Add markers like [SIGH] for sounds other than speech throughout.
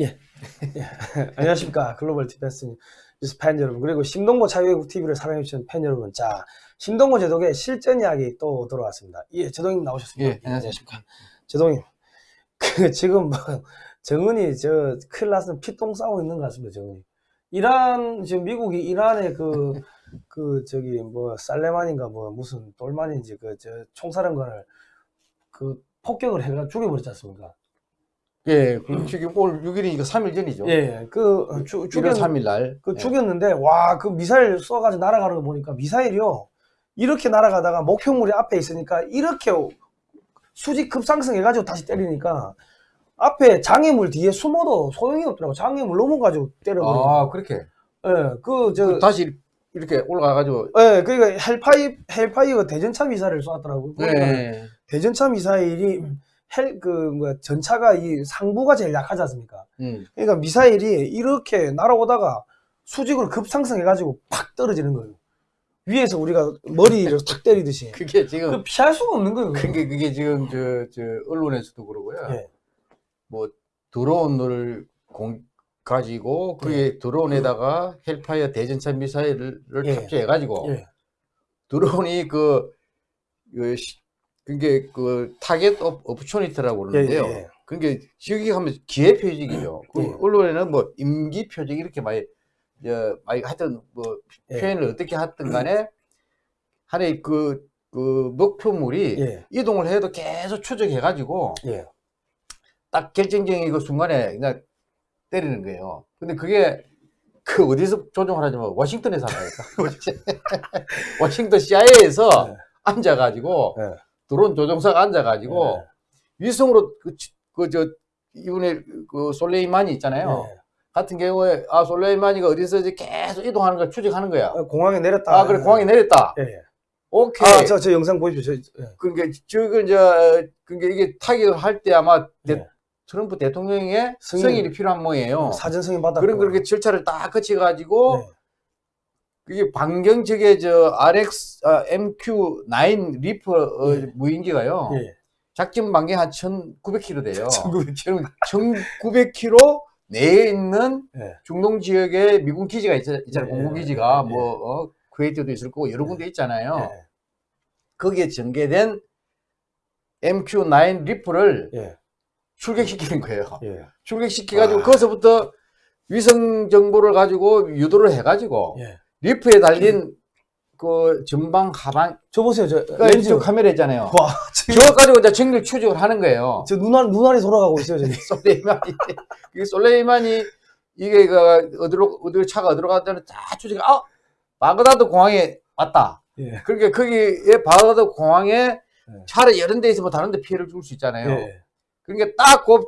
예. 예. [LAUGHS] 안녕하십니까. 글로벌 defense 뉴스 팬 여러분. 그리고 신동보 자유애국 TV를 사랑해주신 팬 여러분. 자, 신동보 제독의 실전 이야기 또 돌아왔습니다. 예, 제독님 나오셨습니다. 예, 안녕하십니까. 제독님. [LAUGHS] 그, 지금 뭐, 정은이 저 큰일 났으면 피똥 싸고 있는 것 같습니다, 정은이. 이란, 지금 미국이 이란의 그, 그, 저기, 뭐, 살레만인가 뭐, 무슨 돌만인지 그, 저, 총사령관을 그, 폭격을 해가 죽여버렸지 않습니까? 예, 그 지금 오늘 6일이니까 3일 전이죠. 예, 그, 주, 1월 죽였, 3일 날. 그 예. 죽였는데 와 그 미사일 쏘가지고 날아가는 거 보니까 미사일이요 이렇게 날아가다가 목표물이 앞에 있으니까 이렇게 수직 급상승해가지고 다시 때리니까 앞에 장애물 뒤에 숨어도 소용이 없더라고 장애물 넘어가지고 때려버리고 아, 그렇게. 예 그저 그 다시 이렇게 올라가가지고. 예, 그러니까 헬파이 헬파이어 대전차 미사일을 쏘았더라고요. 그러니까 네. 대전차 미사일이 Hell 그 뭐야 전차가 이 상부가 제일 약하지 않습니까? 음. 그러니까 미사일이 이렇게 날아오다가 수직으로 급상승해가지고 팍 떨어지는 거예요. 위에서 우리가 머리를 탁 때리듯이. [LAUGHS] 그게 지금, 그 피할 수가 없는 거예요. 그게, 그게 지금 저, 저, 언론에서도 그러고요. 예. 뭐, 드론을 공, 가지고, 그게 드론에다가 Hellfire 대전차 미사일을 예. 탑재해가지고, 예. 드론이 그, 그, 시- 그게 그 target op, opportunity라고 그러는데요. 예, 예, 예. 그게 번역 하면 기회 표적이죠. 그 예. 언론에는 뭐 임기 표적 이렇게 많이 저 많이 하여튼 뭐 예. 표현을 어떻게 하든 간에 하나의 그, 그 목표물이 예. 이동을 해도 계속 추적해 가지고 예. 딱 결정적인 그 순간에 그냥 때리는 거예요. 근데 그게 그 어디서 조종하라냐면 워싱턴에서 한다니까. [LAUGHS] [LAUGHS] 워싱턴 CIA에서 네. 앉아가지고 네. 드론 조종사가 앉아가지고 네. 위성으로 그저 이번에 그 솔레이만이 있잖아요. 예. 같은 경우에 아 솔레이만이가 어디서 이제 계속 이동하는 걸 추적하는 거야. 어, 공항에 내렸다. 아 그래 공항에 내렸다. 예. 예. 오케이. 아, 저, 저 영상 보십시오. 저, 예. 그러니까 저거 이제 그게 이게 타격을 할 때 아마 대- 예. 트럼프 대통령의 승인. 승인 이 필요한 모양이에요. 사전 승인 받았고. 그런 그렇게 절차를 딱 거쳐가지고 네. 그게 반경 측에 저 RX 아, MQ9 Reaper 어, 예. 무인기가요. 예. 작전 반경 한 1,900km 돼요. 1900km. 1,900km 내에 있는 예. 중동 지역에 미군 기지가 있, 있잖아요. 예, 공군 기지가 예. 뭐 어, 쿠웨이트도 있을 거고 여러 군데 있잖아요. 예. 거기에 전개된 MQ9 리프를 예. 출격시키는 거예요. 예. 출격시켜가지고 와. 거기서부터 위성 정보를 가지고 유도를 해가지고 예. Reaper에 달린 그 전방 하방 저 보세요. 저 그러니까 렌즈. 왼쪽 카메라 있잖아요. 와, 저거 가지고 이제 정밀 추적을 하는 거예요. 저 눈알, 눈알이 돌아가고 있어요, 저기. [LAUGHS] 솔레이만이 [LAUGHS] 이게 솔레이만이 이게 그 어디로 어디로 차가 어디로 가다는 다 추적. 아 바그다드 공항에 왔다. 예. 그러니까 거기에 바그다드 공항에 네. 차를 여러 데 있으면 다른 데 피해를 줄 수 있잖아요. 예. 그러니까 딱그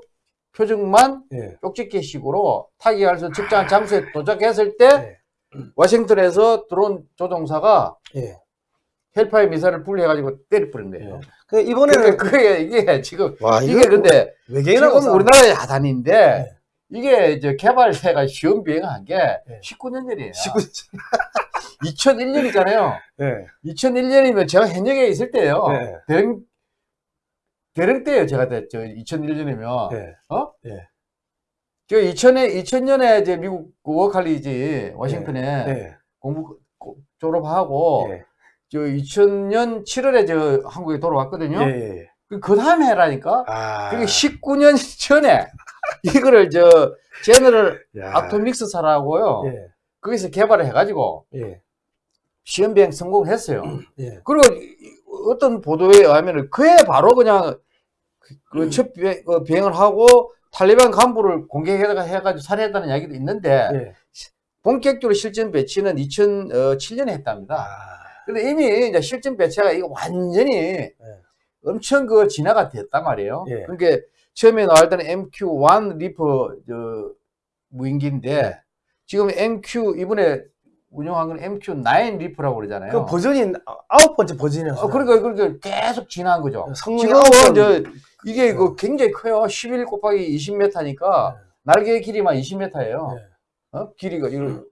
표적만 예. 쪽집게 식으로 타격할 수 적절한 장소에 도착했을 때 예. [CLEARS THROAT] 워싱턴에서 드론 조종사가 예. 헬파이 미사일을 분리해가지고 때려버린 거예요. 그 이번에는 그게 이게 지금 와, 이게 근데 외계인하고. 우리나라의 야단인데 네. 이게 이제 개발사가 시험 비행한 게 네. 19년 전이에요. 19. 2001년이잖아요. [LAUGHS] 예. 2001년이면 제가 현역에 있을 때예요. 네. 대령 대령 때예요. 제가 저 2001년이면 예. 어? 예. 저 2000에 2000년에 이제 미국 워칼리지 워싱턴에 예. 공부 고- 졸업하고 예. 저 2000년 7월에 저 한국에 돌아왔거든요. 예. 예. 그- 그 다음에 해라니까. 아. 그게 19년 [LAUGHS] 전에 이거를 저 제너럴 야. 아토믹스사라고요. 예. 거기서 개발을 해가지고 예. 시험 비행 성공을 했어요. 예. 그리고 이- 어떤 보도에 의하면 그해 바로 그냥 그 첫 비행 을 하고 탈리반 간부를 공격해가 해가지고 살해했다는 이야기도 있는데 예. 본격적으로 실전 배치는 2007년에 했답니다. 아. 근데 이미 이제 실전 배치가 이거 완전히 엄청 그 진화가 됐단 말이에요. 예. 그러니까 처음에 나올 때는 MQ1 Reaper 저 무인기인데 지금 MQ 이번에 운영한 건 MQ9 리퍼라고 그러잖아요. 그 버전이 아홉 번째 버전이었어요. 어, 그러니까 그러니까 계속 진화한 거죠. 지금은. 저 이게 그 굉장히 커요. 11 곱하기 20m니까 날개 길이만 20m예요. 네. 어? 길이가 이거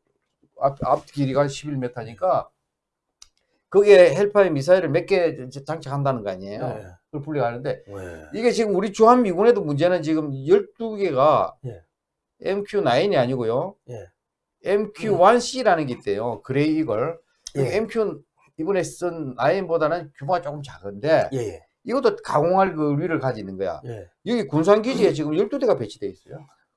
앞, 앞 길이가 11m니까 거기에 Hellfire 미사일을 몇 개 장착한다는 거 아니에요. 예. 그걸 분리하는데 예. 이게 지금 우리 주한 미군에도 문제는 지금 12개가 예. MQ9이 아니고요. 예. MQ1C라는 게 있대요. 그레이 이걸. 예. MQ 이번에 쓴 9보다는 규모가 조금 작은데 예, 예, 이것도 가공할 그 위를 가지는 거야. 예. 여기 군산기지에 지금 12대가 배치돼 있어요.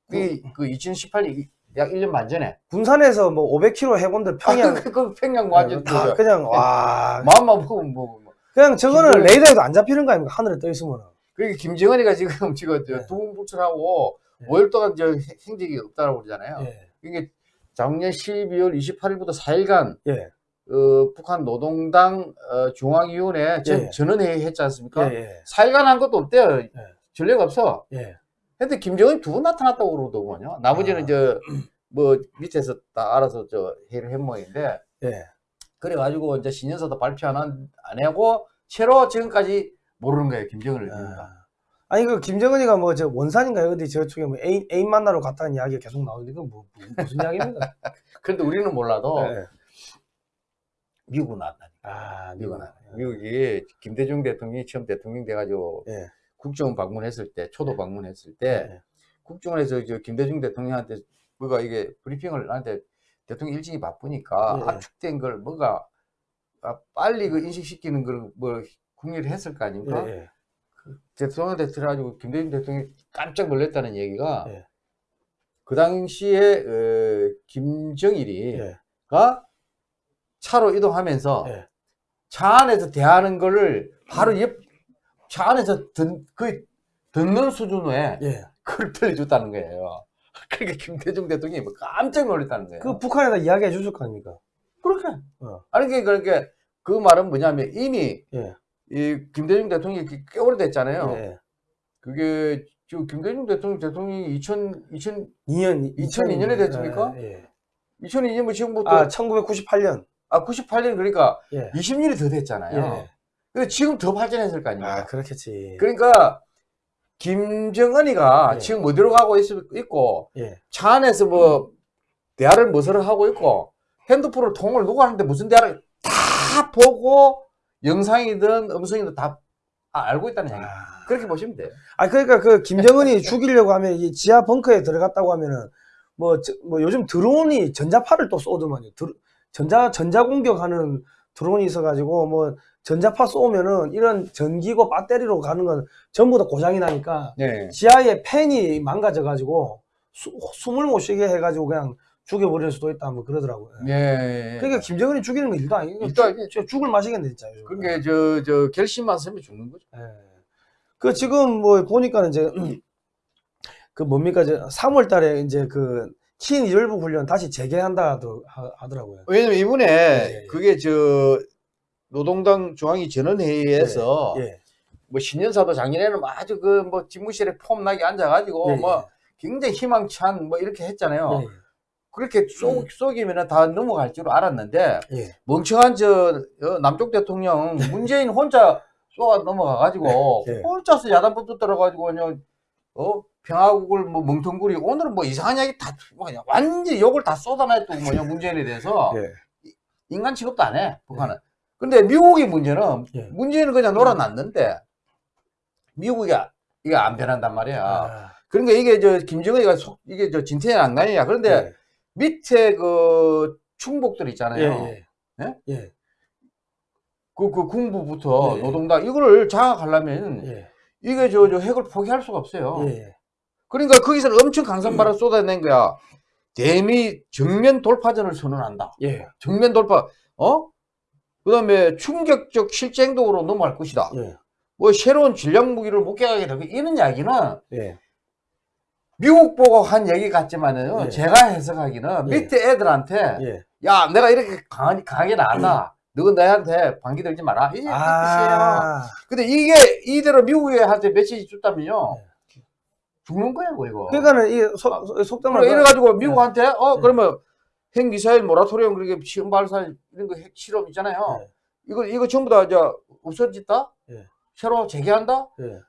그, 그 2018년 약 1년 반 전에. 군산에서 뭐 500km 해본들 평양 그, 그 평양 완전 다 그, 그냥 와 마음만 보면 뭐, 뭐. 그냥 저거는 김정은- 레이더에도 안 잡히는 거 아닙니까 하늘에 떠 있으면 그러니까 김정은이가 지금 [LAUGHS] 지금 네. 두분부처하고 네. 5일 동안 저 행- 행적이 없다고 그러잖아요. 예, 이게 작년 12월 28일부터 4일간 예, 어, 북한 노동당 어, 중앙위원회 전, 예. 전원회의 했지 않습니까? 예, 예, 4일간 한 것도 없대요. 전례가 없어. 예, 근데 김정은이 두 번 나타났다고 그러더군요. 나머지는 아. 저뭐 밑에서 다 알아서 저 회의를 한 모양인데 예. 그래가지고 이제 신년사도 발표 안, 한- 안 하고 채로 지금까지 모르는 거예요. 김정은을. 아. 아니 그 김정은이가 뭐 저 원산인가요? 어디 저쪽에 뭐 애인, 애인 만나러 갔다는 이야기가 계속 나오는데 이건 뭐 무- 무슨 이야기입니까? [LAUGHS] 그런데 우리는 몰라도 예. 미국은 나왔다니까. 아 미국은 안- 미국이 김대중 대통령이 처음 대통령 돼가지고 예. 국정원 방문했을 때, 초도 방문했을 때 예. 국정원에서 저 김대중 대통령한테 뭐가 이게 브리핑을 나한테 대통령 일정이 바쁘니까 예. 압축된 걸 뭐가 아, 빨리 그 인식시키는 걸뭐 궁리를 했을 거 아닙니까? 대통령한테 들어가지고 김대중 대통령이 깜짝 놀랐다는 얘기가 예. 그 당시에 어, 김정일이 예. 가 차로 이동하면서 예. 차 안에서 대하는 거를 바로 옆, 차 안에서 듣, 그, 듣는 수준의 예. 그걸 들려줬다는 거예요. [LAUGHS] 그러니까 김대중 대통령이 뭐 깜짝 놀랐다는 거예요. 그 북한에다 이야기해 주실 거 아닙니까? 그렇게. 어. 아니, 그러니까, 그러니까 그 말은 뭐냐면 이미 예. 이 김대중 대통령이 꽤- 꽤 오래됐잖아요. 예. 그게 지금 김대중 대통령, 대통령이 2000, 2000, 2년 2002 년에 됐습니까? 예. 예. 2002년 지금부터, 아 아, 1998년. 98년 그러니까 예. 20년이 더 됐잖아요. 예. 근데 지금 더 발전했을 거 아닙니까? 아 그렇겠지. 그러니까 김정은이가 예. 지금 어디로 가고 있, 있고 예. 차 안에서 뭐 대화를 무엇을 하고 있고 핸드폰을 통을 누가 하는데 무슨 대화를 다 보고 영상이든 음성이든 다 아- 알고 있다는 얘기. 아. 그렇게 보시면 돼요. 아 그러니까 그 김정은이 [LAUGHS] 죽이려고 하면 이 지하 벙커에 들어갔다고 하면은 뭐, 저- 뭐 요즘 드론이 전자파를 또 쏘더만요. 드- 전자 전자 공격하는 드론이 있어가지고 뭐 전자파 쏘면은 이런 전기고 배터리로 가는 건 전부 다 고장이 나니까 네. 지하에 팬이 망가져가지고 수- 숨을 못 쉬게 해가지고 그냥 죽여버릴 수도 있다 뭐 그러더라고요. 예. 그러니까 김정은이 죽이는 건 일도 아니고 일도 아니지. 죽- 죽을 맛이겠네 진짜. 요즘. 그게 저, 저 결심만 서면 죽는 거죠. 예. 그 지금 뭐 보니까는 이제 그 뭡니까 저 3월 달에 이제 그 친일부 훈련 다시 재개한다 하더- 하더라고요. 왜냐면 이번에 예, 예. 그게 저 노동당 중앙위 전원회의에서 예. 뭐 신년사도 작년에는 뭐 아주 그 뭐 집무실에 폼나게 앉아가지고 예, 뭐 굉장히 희망찬 뭐 이렇게 했잖아요. 예. 그렇게 쏙 쏘기면 다 넘어갈 줄 알았는데 예. 멍청한 저 어, 남쪽 대통령 [LAUGHS] 문재인 혼자 쏘아 넘어가가지고 예. 혼자서 야단부터 들어가지고 그냥 어 평화국을 뭐 멍텅구리 오늘은 뭐 이상한 이야기 다 뭐냐 완전 욕을 다 쏟아냈고 뭐냐 문재인에 대해서 예. 인간 취급도 안 해 북한은. 근데 미국의 문제는 예. 문재인은 그냥 놀아놨는데 미국이 이게 안 변한단 말이야. 아, 그러니까 이게 저 김정은이가 속 이게 저 진퇴양 안간이야. 그런데 예. 밑에 그 충복들 예. 있잖아요. 예. 예? 예. 그, 그 군부부터 예. 노동당 이거를 장악하려면 예. 이게 저, 저 핵을 포기할 수가 없어요. 예. 그러니까 거기서 엄청 강성발을 [CLEARS THROAT] 쏟아낸 거야. 대미 정면 돌파전을 선언한다. 예. 정면 돌파, 어? 그 다음에 충격적 실제 행동으로 넘어갈 것이다. 예. 뭐 새로운 전략 무기를 목격하게 되고 이런 이야기는 예. 미국 보고 한 얘기 같지만은 예. 제가 해석하기는 예. 밑에 애들한테 예. 야 내가 이렇게 강하, 강하게 나왔다. 너는 나한테 방귀 들지 마라. 이게 뜻이에요. 아. 근데 이게 이대로 미국한테 메시지 줬다면요. 죽는 거야, 이거. 그러니까는 이 속, 속담을 그래, 이래가지고 미국한테, 어, 네. 그러면 핵미사일 모라토리엄, 그렇게 시험 발사, 이런 거 핵 실험 있잖아요. 네. 이거, 이거 전부 다, 이제, 없어졌다? 예. 새로 재개한다? 예.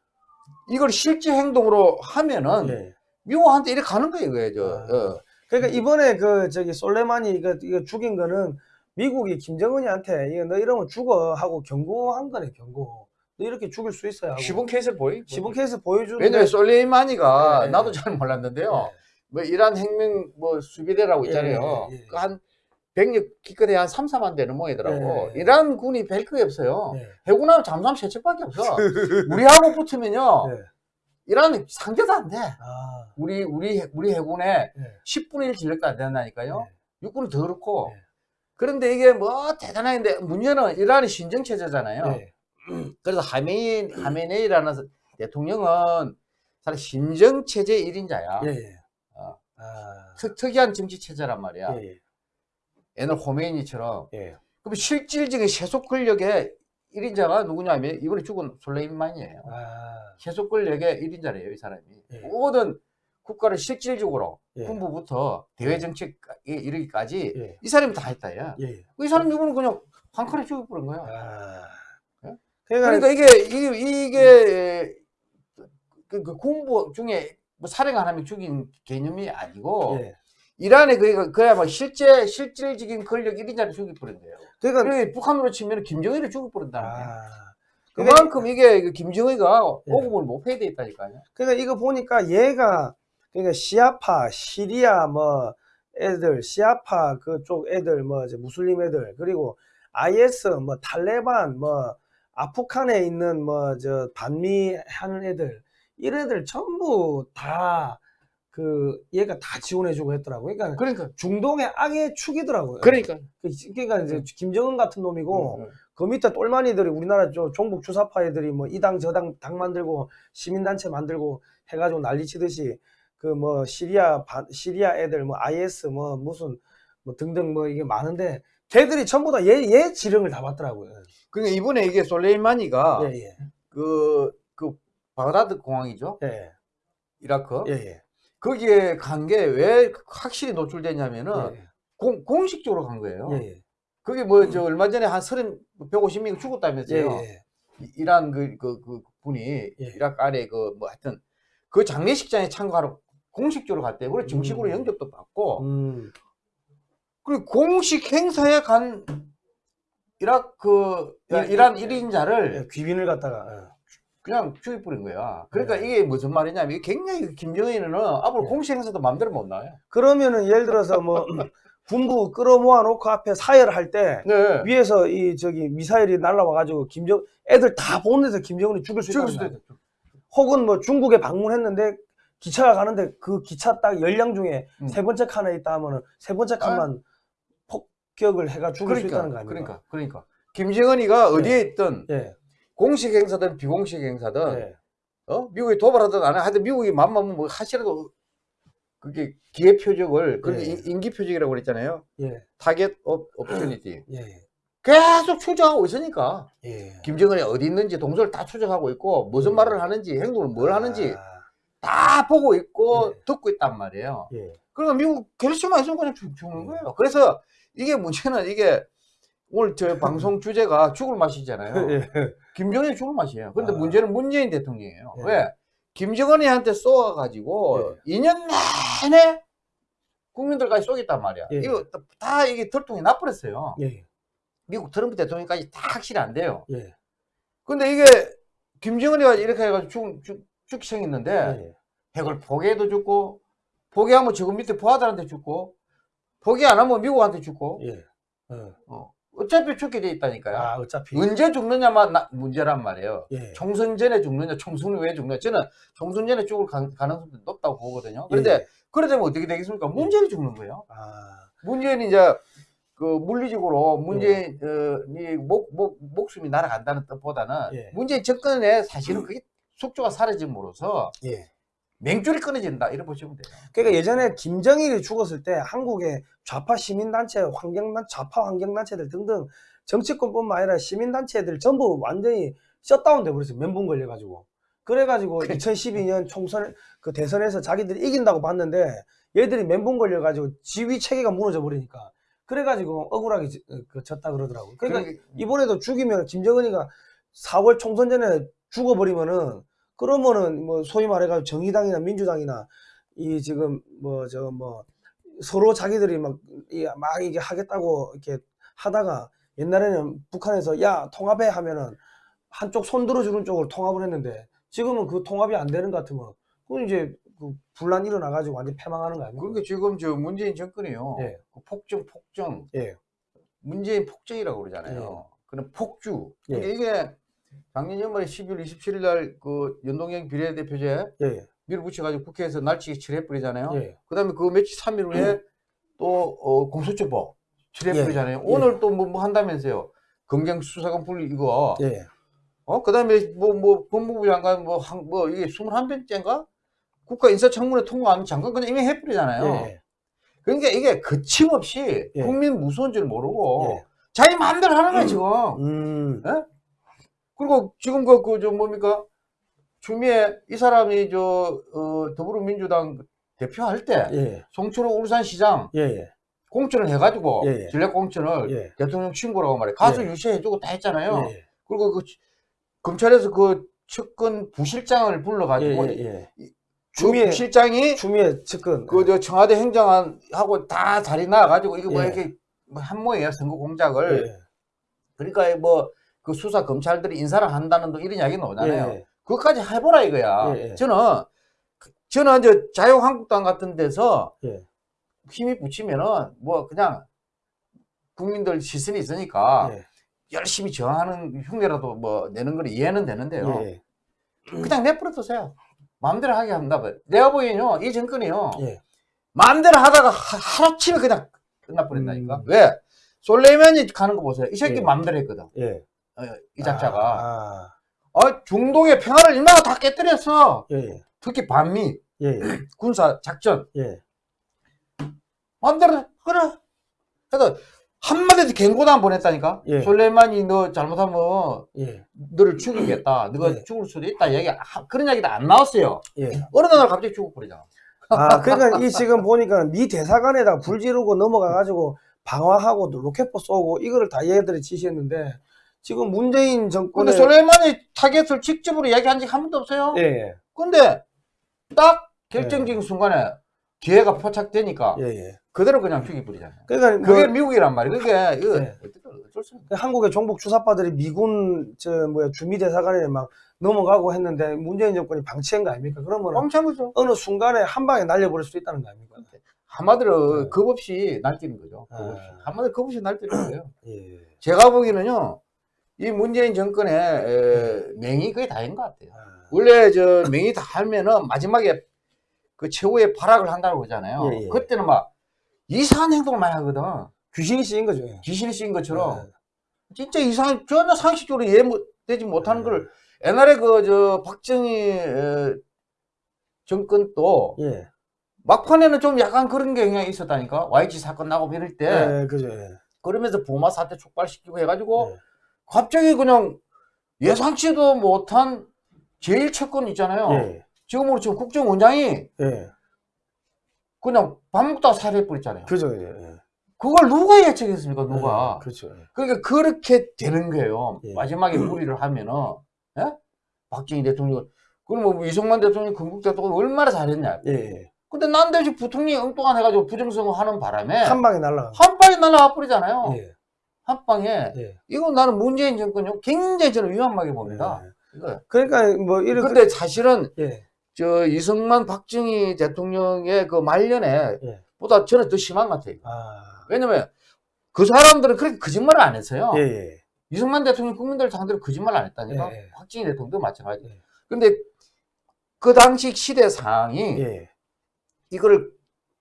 이걸 실제 행동으로 하면은, 예. 미국한테 이렇게 가는 거예요, 이거예요, 저. 아. 어. 그러니까 이번에 그 저기 솔레마니 이거, 이거 죽인 거는 미국이 김정은이한테 이거 너 이러면 죽어 하고 경고한 거네 경고. 너 이렇게 죽일 수 있어요 하고. 시분 케이스를 보이? 시분 케이스 보여주는데 왜냐면 솔레이마니가 예, 예. 나도 잘 몰랐는데요. 뭐 이란 혁명 뭐 수비대라고 있잖아요. 예, 예, 예. 그한 병력 기껏해 한 3, 4만 되는 모이더라고. 예. 이란 군이 별 거에 없어요. 예. 해군하면 잠수함 세 척밖에 없어. [LAUGHS] 우리하고 붙으면요. 예. 이란은 상대도 안 돼. 아, 우리 우리 우리 해군에 예. 10분의 1 진력도 안 된다니까요. 예. 육군은 더 그렇고. 예. 그런데 이게 뭐 대단한데 문제는 이란이 신정 체제잖아요. 예. [CLEARS THROAT] 그래서 하메이 하메네이라는 대통령은 사실 신정 체제 1인자야. 예. 예. 어. 아, 특이한 정치 체제란 말이야. 예. 옛날 호메이니처럼. 예. 그럼 실질적인 세속 권력의 1인자가 누구냐면 이번에 죽은 솔레이만이에요. 아, 세속 권력의 1인자래요, 이 사람이. 예. 모든 국가를 실질적으로 예. 군부부터 대외 정책에 이르기까지 예. 이 사람이 다 했다, 야. 예. 이 사람 이번은 그냥 한 칸에 죽여버린 거야. 아. 예? 그러니까, 그러니까 이게, 이게, 이게, 그, 그 군부 중에 뭐 사령 안 하면 죽인 개념이 아니고, 예. 이란에 그, 그야말로 실제, 실질적인 권력 1인자를 죽여버린 거예요. 그러니까, 그래, 북한으로 치면 김정일을 죽여버린다는 거예요. 아. 그러니까, 그만큼 이게 그 예. 오금을 못 패야 돼 있다니까요. 그러니까 이거 보니까 얘가 그러니까 시아파, 시리아 뭐 애들, 시아파 그쪽 애들 뭐 이제 무슬림 애들 그리고 IS 뭐 탈레반 뭐 아프간에 있는 뭐 저 반미 하는 애들 이런 애들 전부 다 그 얘가 다 지원해주고 했더라고요. 그러니까 그러니까. 중동의 악의 축이더라고요. 그러니까. 그- 그러니까 이제 김정은 같은 놈이고 음, 그 밑에 똘마니들이 우리나라 저 종북 주사파 애들이 뭐 이 당 저당 당 만들고 시민단체 만들고 해가지고 난리치듯이 그 뭐 시리아 바- 시리아 애들 뭐 IS 뭐 무슨 뭐 등등 뭐 이게 많은데 걔들이 전부 다 얘 얘 지령을 다 받더라고요. 그러니까 이번에 이게 솔레이마니가 예 예. 그, 그, 바그다드 공항이죠. 예, 이라크. 예, 예. 거기에 간 게 왜 확실히 노출됐냐면은 예, 공, 공식적으로 간 거예요. 예, 예. 그게 뭐, 저, 얼마 전에 한 30, 150명이 예, 죽었다면서요. 예. 이- 이란 그, 그, 그 분이, 예. 이라크 안에 그, 뭐 하여튼, 그 장례식장에 참가하러 공식적으로 갔대요. 그리고 정식으로 음. 영접도 받고, 음, 그리고 공식 행사에 간 이라크, 예, 이란 예, 일 1인자를 예, 귀빈을 갖다가 그냥 죽여버린 거야. 그러니까 네. 이게 무슨 말이냐면, 이게 굉장히 김정은은 앞으로 예. 공식 행사도 마음대로 못 나와요. 그러면은 예를 들어서 뭐 [CLEARS THROAT] 군부 끌어모아 놓고 앞에 사열할 때 네. 위에서 이 저기 미사일이 날라와 가지고 김정 애들 다 보내서 김정은이 죽일 수 있다. 있다. 혹은 뭐 중국에 방문했는데 기차가 가는데 그 기차 딱 열량 중에 음. 세 번째 칸에 있다 하면은 세 번째 칸만 폭격을 해가 수 그러니까, 있다는 거 아닙니까? 그러니까, 그러니까. 김정은이가 어디에 있든 예. 공식 행사든 비공식 행사든 예. 어? 미국이 도발하든 안 하든 미국이 맘먹으면 뭐 하시라도 그게 기회 표적을 그게 예. 인- 인기 표적이라고 그랬잖아요. 예. target of opportunity. [CLEARS THROAT] 예. 계속 추적하고 있으니까 예. 김정은이 어디 있는지 동서를 다 추적하고 있고 무슨 예. 말을 하는지 행동을 뭘 하는지 아, 다 보고 있고 예. 듣고 있단 말이에요. 예. 그러니까 미국 결심만 했으면 그냥 죽- 죽는 거예요. 그래서 이게 문제는 이게 오늘 저 방송 주제가 죽을 맛이잖아요. [LAUGHS] 예. 김정은이 죽을 맛이에요. 그런데 아. 문제는 문재인 대통령이에요. 예. 왜? 김정은이한테 쏘아가지고 예. 2년 내내 국민들까지 쏘겠단 말이야. 예. 이거 다- 다 이게 털통이 나버렸어요. 예. 미국 트럼프 대통령까지 다 확실히 안 돼요. 예. 근데 이게 김정은이가 이렇게 해가지고 죽, 죽, 죽기 생겼는데 예. 핵을 포기해도 죽고 포기하면 지금 밑에 부하들한테 죽고 포기 안 하면 미국한테 죽고 예. 어. 어. 어차피 죽게 돼 있다니까요. 아, 어차피 언제 죽느냐만 나- 문제란 말이에요. 예. 총선 전에 죽느냐, 총선 후에 죽느냐. 저는 총선 전에 죽을 가- 가능성도 높다고 보거든요. 그런데 예. 그래 되면 어떻게 되겠습니까? 문재인이 죽는 거예요. 아. 문재인이 이제 그 물리적으로 예. 문재인이 목, 목, 목숨이 날아간다는 뜻보다는 예. 문재인 정권에 사실은 그게 속조가 사라짐으로써 예. 맹줄이 끊어진다. 이렇게 보시면 돼요. 그러니까 예전에 김정일이 죽었을 때 한국의 좌파 시민단체, 환경단, 좌파 환경단체들 등등 정치권뿐만 아니라 시민단체들 전부 완전히 셧다운 돼 버렸어요. 멘붕 걸려가지고. 그래가지고 2012년 총선 그 대선에서 자기들이 이긴다고 봤는데 얘들이 멘붕 걸려가지고 지휘 체계가 무너져 버리니까 그래가지고 억울하게 지- 그 졌다 그러더라고요. 그러니까 그러니까 이번에도 죽이면 김정은이가 4월 총선 전에 죽어버리면은 그러면은 뭐 소위 말해가지고 정의당이나 민주당이나 이 지금 뭐저뭐 서로 자기들이 막, 이- 막 이게 하겠다고 이렇게 하다가 옛날에는 북한에서 야 통합해 하면은 한쪽 손 들어주는 쪽으로 통합을 했는데 지금은 그 통합이 안 되는 것 같으면 그건 이제 그 분란 일어나가지고 완전 패망하는 거 아닙니까? 그러니까 지금 저 문재인 정권이요. 예. 그 폭정, 폭정. 예. 문재인 폭정이라고 그러잖아요. 그런 폭주. 예. 근데 이게 작년 연말에 12월 27일 날 그 연동형 비례대표제 예, 예, 밀어붙여가지고 국회에서 날치기 처리해버리잖아요. 예. 그 다음에 그 며칠 3일 후에 또 어, 공소처법 처리해버리잖아요. 예. 오늘 또뭐뭐 한다면서요. 검경수사관 분리 이거. 예, 어, 그 다음에 뭐, 뭐, 법무부 장관 뭐, 한, 뭐, 이게 21번째인가? 국가 인사청문회 통과하는 장관 그냥 이미 해버리잖아요. 예, 그러니까 이게 거침없이 예. 국민 무서운 줄 모르고 예. 자기 마음대로 하는 거야, 지금. 음, 그리고 지금 그, 그, 저, 뭡니까? 추미애, 이 사람이 저, 어, 더불어민주당 대표할 때, 예, 송철호 울산시장 예, 예, 공천을 해가지고, 예, 예. 전략 공천을 예. 대통령 친구라고 말해. 가서 예. 유세해주고 다 했잖아요. 예, 그리고 그, 검찰에서 그 측근 부실장을 불러가지고, 예, 예. 그 추미애- 부실장이 추미애 측근. 그저 청와대 행정안하고 다 자리 나와가지고 이거 뭐 예. 이렇게 뭐 한모예요 선거 공작을 예, 그러니까 뭐 그 수사 검찰들이 인사를 한다는 또 이런 이야기 나오잖아요. 예, 그것까지 해보라 이거야. 예, 예. 저는 그- 저는 이제 자유한국당 같은 데서 예. 힘이 붙이면은 뭐 그냥 국민들 시선이 있으니까 예, 열심히 저항하는 흉내라도 뭐 내는 건 이해는 되는데요. 예, 그냥 내버려 두세요. 마음대로 하게 한다. 내가 보기에는요, 이 정권이요, 예. 마음대로 하다가 하- 하루치면 그냥 끝나버린다니까. 음. 왜? 솔레이만이 가는 거 보세요. 이 새끼 예. 마음대로 했거든. 예. 어, 이 작자가. 아, 어, 중동의 평화를 얼마나 다 깨뜨렸어. 예, 예, 특히 반미, 예, 예, [CLEARS THROAT] 군사 작전. 예. 마음대로, 해. 그래. 그래서 한마디도 경고도 안 보냈다니까. 예. 솔레이만이 너 잘못하면 예, 너를 죽이겠다. 너가 예. 죽을 수도 있다. 얘기, 하- 그런 이야기도 안 나왔어요. 예. 어느 날 갑자기 죽어버리잖아. 아, 그러니까 이 지금 보니까 미 대사관에다가 불 지르고 넘어가 가지고 방화하고 로켓포 쏘고 이거를 다 얘들이 지시했는데 지금 문재인 근데 정권의 솔레이만이 타겟을 직접으로 얘기한 적이 한 번도 없어요. 예, 예, 근데 딱 결정적인 순간에 기회가 포착되니까 예, 예. 그대로 그냥 죽이버리잖아요. 그러니까 뭐 그게 미국이란 말이에요. 그게 네. 어쩔 수 없어. 한국의 종북 주사파들이 미군 저 뭐야 주미 대사관에 막 넘어가고 했는데 문재인 정권이 방치한 거 아닙니까? 그러면 뻥찬 거죠. 어느 순간에 한 방에 날려버릴 수 있다는 거 아닙니까? 한마디로 네. 겁 없이 날뛰는 거죠. 겁 아. 없이. 한마디로 겁 없이 날뛰는 거예요. 예. 제가 보기에는요, 이 문재인 정권의 에, 맹이 거의 다인 것 같아요. 아, 원래 저 맹이 다 하면은 마지막에 그 최후의 발악을 한다고 그러잖아요. 예, 예. 그때는 막 이상한 행동을 많이 하거든. 귀신이 씌인 거죠. 예. 귀신이 씌인 것처럼 아, 진짜 이상 전혀 상식적으로 이해되지 못하는 걸 옛날에 그 저 박정희 에, 정권 도 예. 막판에는 좀 약간 그런 경향이 있었다니까 YG 사건 나고 이럴 때 예, 그죠. 예. 그러면서 부마 사태 촉발시키고 해가지고 예. 갑자기 그냥 예상치도 못한 제일 채권 있잖아요. 예. 지금으로 지금 국정원장이 예. 그냥 밥 먹다가 살해해버렸잖아요. 그죠. 예. 예. 그걸 누가 예측했습니까? 누가? 예, 그렇죠. 예. 그러니까 그렇게 되는 거예요. 예. 마지막에 무리를 하면은, 예? 박정희 대통령, 그럼 뭐 이승만 대통령, 건국 대통령 얼마나 잘했냐. 예. 예. 근데 난데없이 부통령이 엉뚱한 해가지고 부정선거 하는 바람에 한 방에 날라가. 한 방에 날아와 버리잖아요. 예. 한 방에. 예. 이건 나는 문재인 정권이 굉장히 저는 위험하게 봅니다. 예. 이거. 그러니까 뭐 이렇게 근데 사실은 예. 저 이승만 박정희 대통령의 그 말년에 예. 보다 저는 더 심한 것 같아요. 아. 왜냐면 그 사람들은 그렇게 거짓말을 안 했어요. 예. 예. 이승만 대통령 국민들 상대로 거짓말을 안 했다니까. 예, 예. 박정희 대통령도 마찬가지. 예. 근데 그 당시 시대 상황이 예. 이거를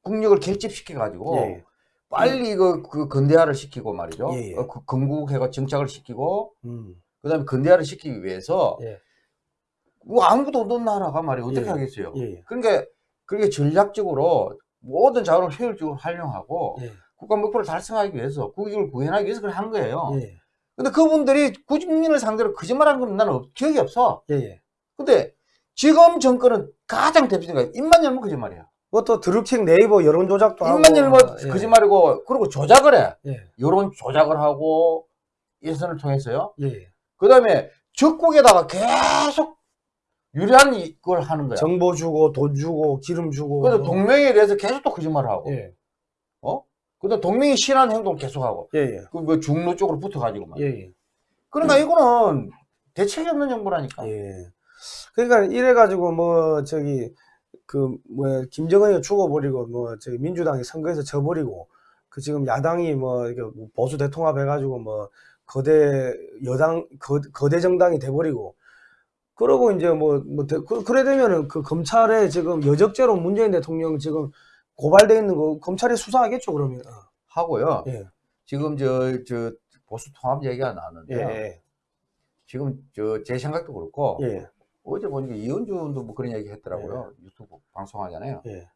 국력을 결집시켜 가지고 예. 빨리 이거 그 근대화를 시키고 말이죠. 예, 예. 어, 그 건국해가 정착을 시키고 음. 그다음에 근대화를 시키기 위해서 예. 뭐 아무도 없는 나라가 말이에요. 어떻게 예. 하겠어요? 예. 그러니까 그게 전략적으로 모든 자원을 효율적으로 활용하고 예. 국가 목표를 달성하기 위해서 국익을 구현하기 위해서 그걸 한 거예요. 예. 근데 그분들이 국민을 상대로 거짓말한 건 나는 없- 기억이 없어. 예. 예. 근데 지금 정권은 가장 대표적인 거예요. 입만 열면 거짓말이야. 그것도 드루킹 네이버 여론 조작도 하고 입만 열면 예. 거짓말이고 그리고 조작을 해. 예. 여론 조작을 하고 예선을 통해서요. 예. 그 다음에 적국에다가 계속 유리한 걸 하는 거야. 정보 주고 돈 주고 기름 주고 그래서 동맹에 대해서 계속 또 거짓말을 하고. 예. 그다음 동맹이 싫어하는 행동을 계속하고. 예. 예. 그뭐 중로 쪽으로 붙어가지고 막. 예. 예. 그러니까 이거는 대책이 없는 정부라니까. 예. 그러니까 이래 가지고 뭐 저기 그 뭐야 김정은이가 죽어버리고 뭐 저기 민주당이 선거에서 져버리고 그 지금 야당이 뭐뭐 보수 대통합 해가지고 뭐 거대 여당 거, 거대 정당이 돼버리고 그러고 이제 뭐, 뭐, 대- 그, 그래 되면은 그 검찰에 지금 여적죄로 문재인 대통령 지금 고발돼 있는 거 검찰이 수사하겠죠, 그러면. 어. 하고요. 예. 지금 저, 저 보수 통합 얘기가 예, 나왔는데요. 예, 지금 저 제 생각도 그렇고 예, 어제 보니까 이현주도 뭐 그런 얘기 했더라고요. 유튜브 방송하잖아요. 예,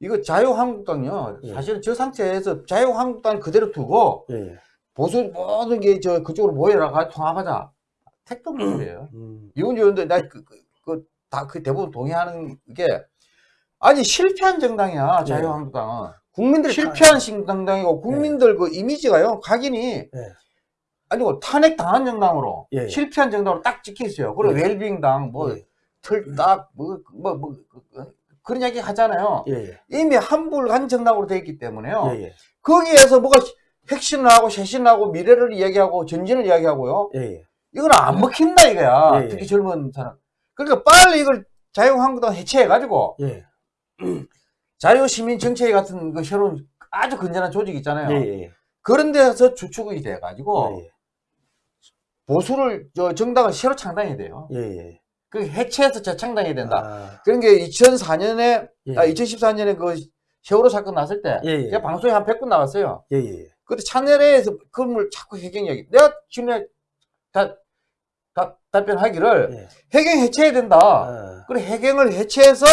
이거 자유한국당요. 예. 사실은 저 상태에서 자유한국당 그대로 두고 예, 예. 보수 모든 게 저 그쪽으로 모여라 가 통합하자. 택도 [CLEARS THROAT] 소리예요. 음, 이현주 의원도 나그그다그 대부분 동의하는 게 아니 실패한 정당이야 예. 자유한국당은 국민들이 실패한 정당이고 국민들 그 이미지가요 각인이 예. 아니고 탄핵 당한 정당으로 예. 실패한 정당으로 딱 찍혀 있어요. 그리고 예. 웰빙당 뭐 예. 틀딱 뭐뭐 뭐 그런 얘기 하잖아요. 예, 예, 이미 환불한 정당으로 돼 있기 때문에요. 예, 예, 거기에서 뭐가 혁신을 하고 쇄신을 하고 미래를 이야기하고 전진을 이야기하고요. 예, 예. 이건 안 먹힌다 이거야. 예, 예. 특히 젊은 사람. 그러니까 빨리 이걸 자유한국당 해체해가지고 예, [CLEARS THROAT] 자유시민 정치회 같은 그 새로운 아주 건전한 조직 있잖아요. 예, 예, 그런 데서 주축이 돼가지고 예, 보수를 저 정당을 새로 창당해야 돼요. 예, 예. 그 해체해서 재창당해야 된다. 아, 그런 게 2004년에 예. 아 2014년에 그 세월호 사건 났을 때 예, 예. 제가 방송에 한 100분 나왔어요. 예, 예. 그때 차내에서 그걸 자꾸 해경 이야기. 내가 지금 다, 다 답변하기를 예. 해경 해체해야 된다. 아, 그리고 해경을 해체해서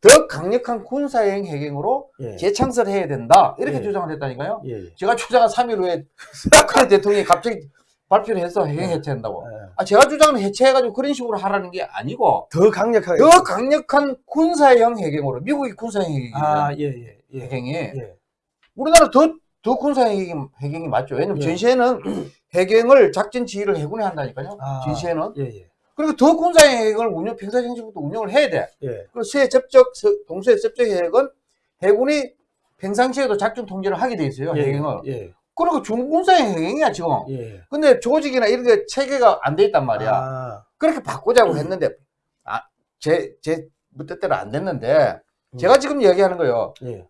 더 강력한 군사형 해경으로 예. 재창설해야 된다. 이렇게 예. 주장을 했다니까요. 예, 예. 제가 주장한 3일 후에 박근혜 대통령이 갑자기 발표를 해서 해경 해체한다고. 예. 아, 제가 주장은 해체해가지고 그런 식으로 하라는 게 아니고 더 강력하게. 더 강력한 군사형 해경으로 미국이 군사형 해경이에요. 아, 예, 예, 예. 해경이 예. 우리나라 더, 더 군사형 해경, 해경이 맞죠. 왜냐면 예. 전시에는 [CLEARS THROAT] 해경을 작전 지휘를 해군이 한다니까요. 아. 전시에는. 예, 예. 그리고 더 군사형 해경을 운영, 평사정식부터 운영을 해야 돼. 예. 그리고 접촉, 서- 동수해 접촉 해역은 해군이 평상시에도 작전 통제를 하게 돼 있어요. 예, 해경을. 예, 그리고 중군사형 해경이야, 지금. 예. 근데 조직이나 이런 게 체계가 안 돼 있단 말이야. 아, 그렇게 바꾸자고 했는데, 아, 제, 제 뜻대로 안 됐는데, 음. 제가 지금 얘기하는 거예요. 예.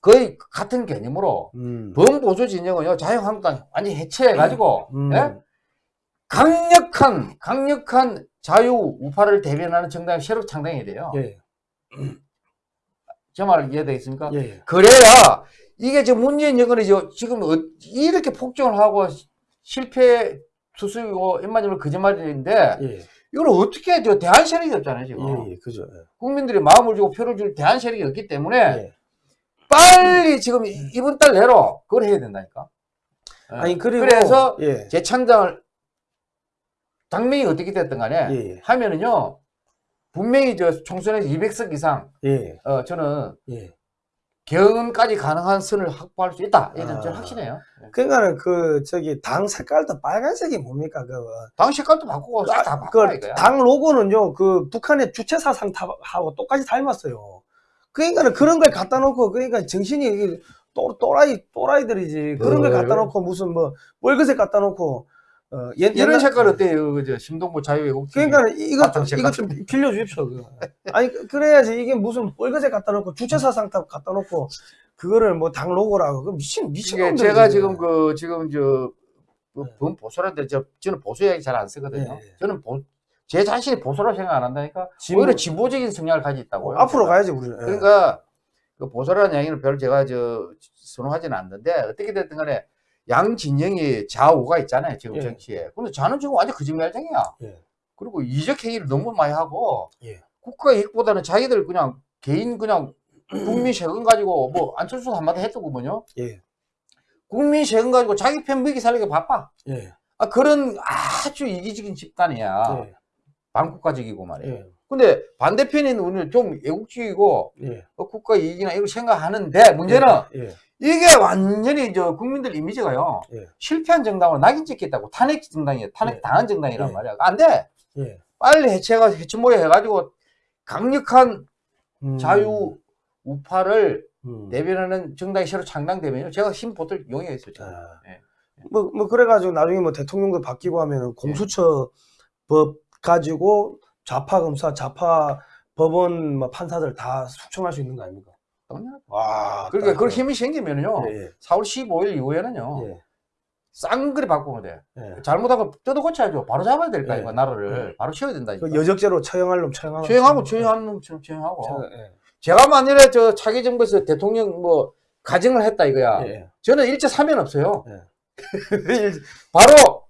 거의 같은 개념으로, 음. 범보수 진영은요, 자유한국당 완전히 해체해가지고, 음. 예? 강력한, 강력한 자유 우파를 대변하는 정당이 새로 창당해야 돼요. 예, [CLEARS THROAT] 제말 이해되겠습니까? 예, 예. 그래야 이게 지금 문재인 정권이 저- 지금 어- 이렇게 폭정을 하고 시- 실패 투수이고 입만으로 거짓말인데 예, 이걸 어떻게 저 대한 세력이 없잖아요 지금 예, 예, 그죠. 예. 국민들이 마음을 주고 표를 줄 대한 세력이 없기 때문에 예. 빨리 지금 이- 이번 달 내로 그걸 해야 된다니까. 예. 아니 그리고 그래서 예, 재창당을 당명이 어떻게 됐든 간에. 하면은요 분명히 저 총선에서 200석 이상 예, 어, 저는 예. 경은까지 가능한 선을 확보할 수 있다. 이런 아. 확신해요. 예. 그러니까는 그 저기 당 색깔도 빨간색이 뭡니까 그. 당 색깔도 바꾸고 싹다 바꿔 그 이거야. 당 로고는요, 그 북한의 주체사상탑하고 똑같이 닮았어요. 그러니까는 그런 걸 갖다 놓고, 그러니까 정신이 또, 또라이, 또라이들이지. 그런 걸 어, 갖다? 놓고, 무슨 뭐, 월급색 갖다 놓고, 어, 옛, 이런 색깔 어때요? 그저 심동보 자유애국 그러니까 이것 좀. 이것 좀 빌려주십시오. 그거. 아니, 그- 그래야지 이게 무슨 월급색 갖다 놓고, 주체사상탑 갖다 놓고, 그거를 뭐 당 로고라고. 그 미친, 미친 놈들. 제가 지금 그 지금 저그 네. 범 보수라는데 저 저는 보수 얘기 잘 안 쓰거든요. 네, 네. 저는 보, 제 자신이 보수라고 생각 안 한다니까. 진보- 오히려 진보적인 성향을 가지고 있다고요. 앞으로. 가야지, 우리는. 예. 그러니까 그 보수라는 얘기는 별로 제가 저 선호하지는 않는데 어떻게 됐든 간에 양 진영이 좌우가 있잖아요 지금 예. 정치에. 근데 저는 지금 완전 거짓말쟁이야. 예. 그리고 이적 행위를 너무 많이 하고 예. 국가 이익보다는 자기들 그냥 개인 그냥 국민 세금 가지고 뭐 안철수 한마디 했더구먼요. 예. 국민 세금 가지고 자기 편 먹이 살리기 바빠. 예. 아, 그런 아주 이기적인 집단이야. 예. 반국가적이고 말이에요. 예. 근데 반대편인 우리는 좀 애국주의고 예. 어, 국가 이익이나 이런 생각하는데 문제는 예. 이게 완전히 저 국민들 이미지가요. 예. 실패한 정당으로 낙인 찍겠다고 탄핵 정당이에요. 탄핵 예. 당한 정당이란 예. 말이야. 안 돼. 예. 빨리 해체가 해체 모여 해가지고 강력한 음. 자유 우파를 음. 대변하는 정당이 새로 창당되면요. 제가 힘 보틀 용이했어요. 아. 예. 뭐, 뭐, 그래가지고 나중에 뭐 대통령도 바뀌고 하면은 공수처 법 가지고 좌파 검사, 좌파 법원 뭐 판사들 다 숙청할 수 있는 거 아닙니까? 당연하죠. 와. 그러니까 딱 그런 힘이 생기면요. 예, 예. 4월 15일 이후에는요. 예. 쌍그리 바꾸면 돼. 예. 잘못하고 뜯어 고쳐야죠. 바로 잡아야 될거 예. 나라를. 바로 쉬어야 된다니까. 그 여적죄로 처형할 놈 처형하고. 처형하고 처형하는 놈처럼 처형하고. 예. 제가 만일에 저 차기 정부에서 대통령 뭐 가정을 했다 이거야. 예. 저는 일제 사면 없어요. 예. [LAUGHS] 바로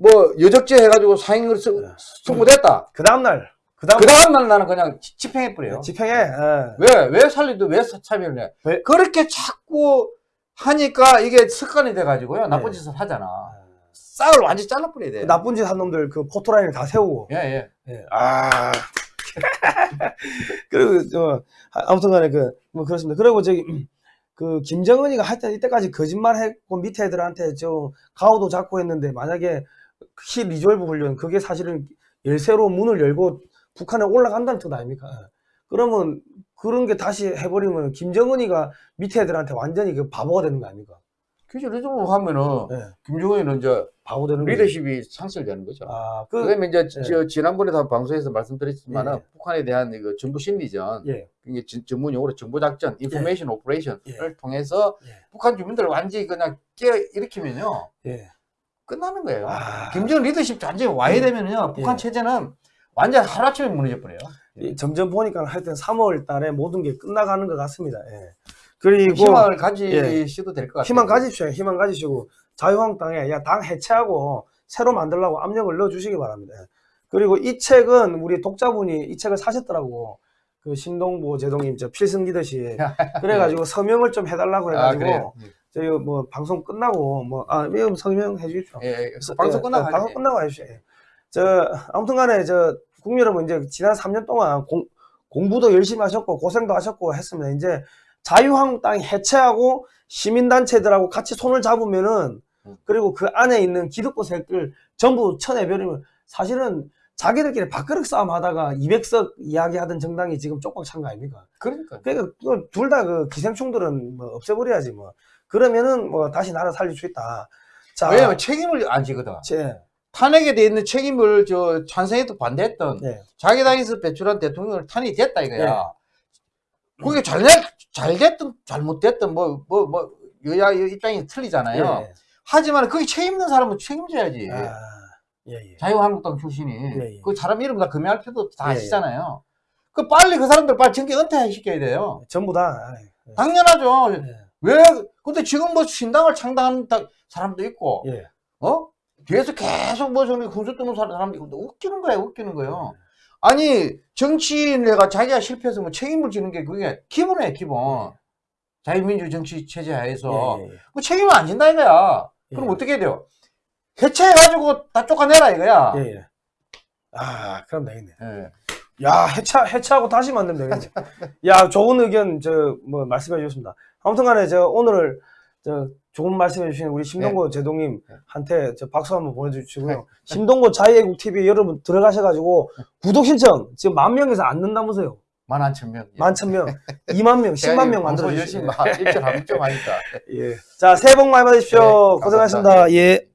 뭐 여적죄 해가지고 스- 예. 선고됐다. 그 다음날, 그 다음 그 다음날 나는 그냥 지- 집행해버려요. 집행해. 예. 왜, 왜 살리도 왜 사- 사면을 해? 왜? 그렇게 자꾸 하니까 이게 습관이 돼가지고요. 나쁜 네. 짓을 하잖아. 싹을 완전 히 잘라버려야 돼. 그 나쁜 짓 한 놈들 그 포토라인을 다 세우고. 예, 예. 예. 아. [LAUGHS] 그리고 저 아무튼 간에 그 뭐 그렇습니다. 그리고 저기 그 김정은이가 하여튼 이때까지 거짓말 했고 밑에 애들한테 저 가오도 잡고 했는데 만약에 Key Resolve 훈련 그게 사실은 열쇠로 문을 열고 북한에 올라간다는 뜻 아닙니까? 예. 그러면 그런 게 다시 해버리면 김정은이가 밑에 애들한테 완전히 그 바보가 되는 거 아닙니까? 그죠. 리듬으로 하면은, 예. 김정은은 이제 바보 되는 거. 리더십이 상실되는 거죠. 아, 그, 그, 다음에 이제 예. 저 지난번에도 방송에서 말씀드렸지만은 예. 북한에 대한 이거 정부 심리전, 예. 이게 전- 전문 용어로 정보 작전, information operation을 예. 통해서 예. 북한 주민들을 완전히 그냥 깨 일으키면요. 예. 끝나는 거예요. 아. 김정은 리더십 완전히 와해되면요. 북한 예. 체제는 완전 하루아침에 무너져 버려요. 이 점점 보니까 하여튼 3월 달에 모든 게 끝나가는 것 같습니다. 예. 그리고 희망을 가지셔도 될 것 같아요. 희망 가지십시오. 희망 가지시고 자유한국당에 야 당 해체하고 새로 만들라고 압력을 넣어 주시기 바랍니다. 예. 그리고 이 책은 우리 독자분이 이 책을 사셨더라고. 그 신동보 제동님 저 필승 리더십 [LAUGHS] 그래가지고 서명을 좀 해달라고 아, 해가지고 그래요. 저희 뭐 방송 끝나고 뭐아 서명 해 주십시오. 예, 예. 그래서, 방송 예, 끝나고 어, 방송. 끝나고 하십시오. 예. 저 아무튼간에 저 국민 여러분 이제 지난 3년 동안 공, 공부도 열심히 하셨고 고생도 하셨고 했습니다. 이제 자유한국당이 해체하고 시민단체들하고 같이 손을 잡으면은 음. 그리고 그 안에 있는 기득권 세력들 전부 쳐내버리면 사실은 자기들끼리 밥그릇 싸움 하다가 200석 이야기하던 정당이 지금 쪽박 찬 거 아닙니까? 그러니까. 그러니까 둘 다 그 기생충들은 뭐 없애버려야지 뭐 그러면은 뭐 다시 나라 살릴 수 있다. 자, 왜냐면 책임을 안 지거든. 제, 탄핵에 돼 있는 책임을 저 찬성해도 반대했던 네. 자기 당에서 배출한 대통령을 탄핵이 됐다 이거야. 네. 그게 잘, 잘 됐든 잘못됐든 뭐, 뭐, 뭐, 여야 입장이 틀리잖아요. 예. 하지만 거기 책임 있는 사람은 책임져야지. 아, 예, 예. 자유한국당 출신이. 예, 예. 그 사람 이름 다 금해할 필요도 다 예, 예. 아시잖아요. 그 빨리 그 사람들 빨리 정계 은퇴시켜야 돼요. 전부 다. 예. 당연하죠. 예. 왜, 근데 지금 뭐 신당을 창당하는 다- 사람도 있고, 예. 어? 뒤에서 계속 뭐 저기 군수 뜨는 사람- 사람도 있고, 웃기는 거예요, 웃기는 거예요. 아니, 정치인내가 자기가 실패해서 뭐 책임을 지는 게 그게 기본이에요, 기본. 자유민주 정치 체제 하에서. 예, 예, 예. 그 책임을 안 진다 이거야. 그럼 예. 어떻게 해야 돼요? 해체해가지고 다 쫓아내라 이거야. 예, 예. 아, 그럼 되겠네. 예. 야, 해체, 해체하고 다시 만들면 되겠네. [LAUGHS] 야, 좋은 의견, 저, 뭐, 말씀해 주셨습니다. 아무튼 간에, 저, 오늘, 저, 좋은 말씀해 주신 우리 심동구 제동님한테 저 박수 한번 보내주시고요. 심동구 자유애국 TV 여러분 들어가셔가지고, 구독 신청, 지금 만 명에서 안 는다면서요. 만 한천 명. 예. 만천 명, 이만 명, 제가 십만 이명 만들어 주시면. 막 일절 하면 좀 하니까. 예. 자, 새해 복 많이 받으십시오. 네. 고생하셨습니다. 예.